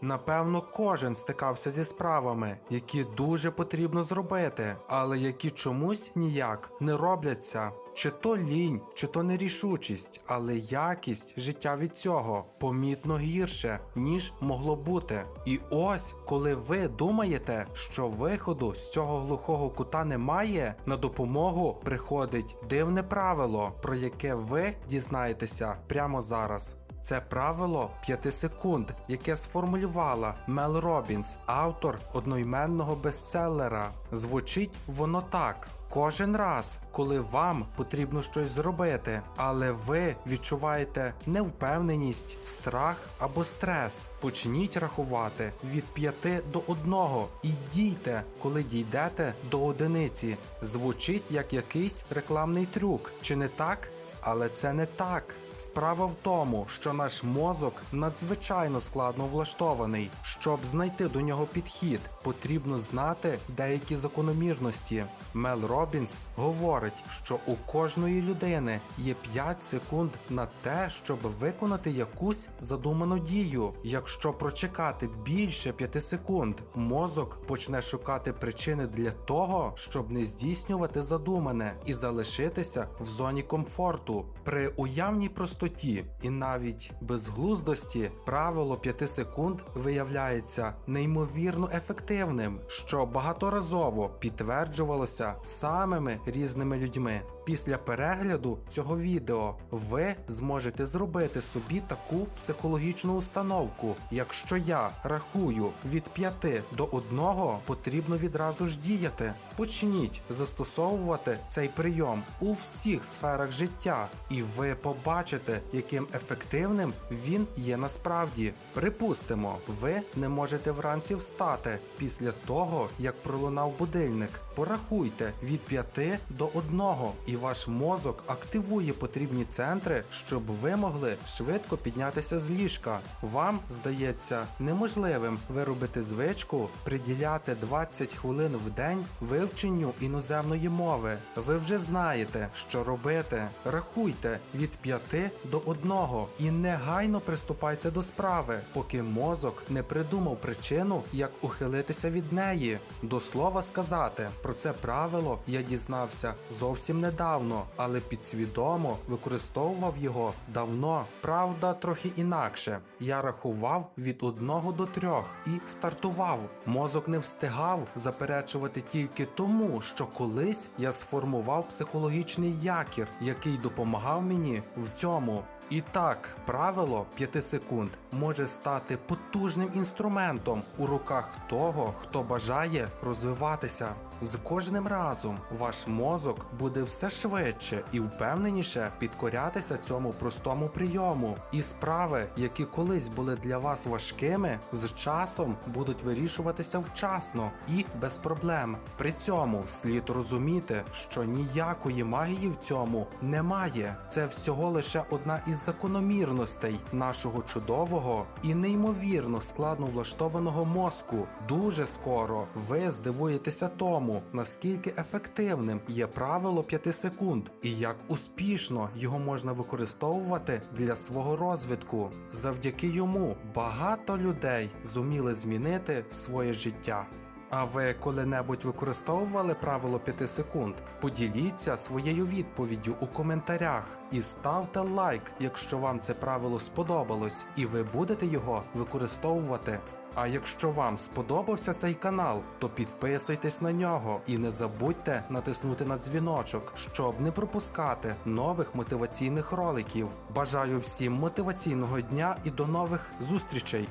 Напевно, кожен стикався зі справами, які дуже потрібно зробити, але які чомусь ніяк не робляться. Чи то лінь, чи то нерішучість, але якість життя від цього помітно гірше, ніж могло бути. І ось, коли ви думаєте, що виходу з цього глухого кута немає, на допомогу приходить дивне правило, про яке ви дізнаєтеся прямо зараз. Це правило 5 секунд, яке сформулювала Мел Робінс, автор одноіменного бестселера. Звучить воно так. Кожен раз, коли вам потрібно щось зробити, але ви відчуваєте невпевненість, страх або стрес, почніть рахувати від 5 до 1 і дійте, коли дійдете до одиниці. Звучить як якийсь рекламний трюк, чи не так? Але це не так. Справа в тому, що наш мозок надзвичайно складно влаштований. Щоб знайти до нього підхід, потрібно знати деякі закономірності. Мел Робінс говорить, що у кожної людини є 5 секунд на те, щоб виконати якусь задуману дію. Якщо прочекати більше 5 секунд, мозок почне шукати причини для того, щоб не здійснювати задумане і залишитися в зоні комфорту. При уявній простоті і навіть безглуздості правило 5 секунд виявляється неймовірно ефективним, що багаторазово підтверджувалося самими різними людьми. Після перегляду цього відео ви зможете зробити собі таку психологічну установку. Якщо я рахую від 5 до 1, потрібно відразу ж діяти. Почніть застосовувати цей прийом у всіх сферах життя, і ви побачите, яким ефективним він є насправді. Припустимо, ви не можете вранці встати після того, як пролунав будильник. Порахуйте від 5 до 1 і ваш мозок активує потрібні центри, щоб ви могли швидко піднятися з ліжка. Вам здається неможливим виробити звичку приділяти 20 хвилин в день вивченню іноземної мови. Ви вже знаєте, що робити. Рахуйте від 5 до 1 і негайно приступайте до справи, поки мозок не придумав причину, як ухилитися від неї. До слова сказати, про це правило я дізнався зовсім недавно, але підсвідомо використовував його давно. Правда, трохи інакше. Я рахував від одного до трьох і стартував. Мозок не встигав заперечувати тільки тому, що колись я сформував психологічний якір, який допомагав мені в цьому. І так, правило 5 секунд може стати потужним інструментом у руках того, хто бажає розвиватися. З кожним разом ваш мозок буде все швидше і впевненіше підкорятися цьому простому прийому. І справи, які колись були для вас важкими, з часом будуть вирішуватися вчасно і без проблем. При цьому слід розуміти, що ніякої магії в цьому немає. Це всього лише одна із закономірностей нашого чудового і неймовірно складно влаштованого мозку. Дуже скоро ви здивуєтеся тому, наскільки ефективним є правило 5 секунд і як успішно його можна використовувати для свого розвитку. Завдяки йому багато людей зуміли змінити своє життя. А ви коли-небудь використовували правило 5 секунд? Поділіться своєю відповіддю у коментарях і ставте лайк, якщо вам це правило сподобалось, і ви будете його використовувати. А якщо вам сподобався цей канал, то підписуйтесь на нього і не забудьте натиснути на дзвіночок, щоб не пропускати нових мотиваційних роликів. Бажаю всім мотиваційного дня і до нових зустрічей!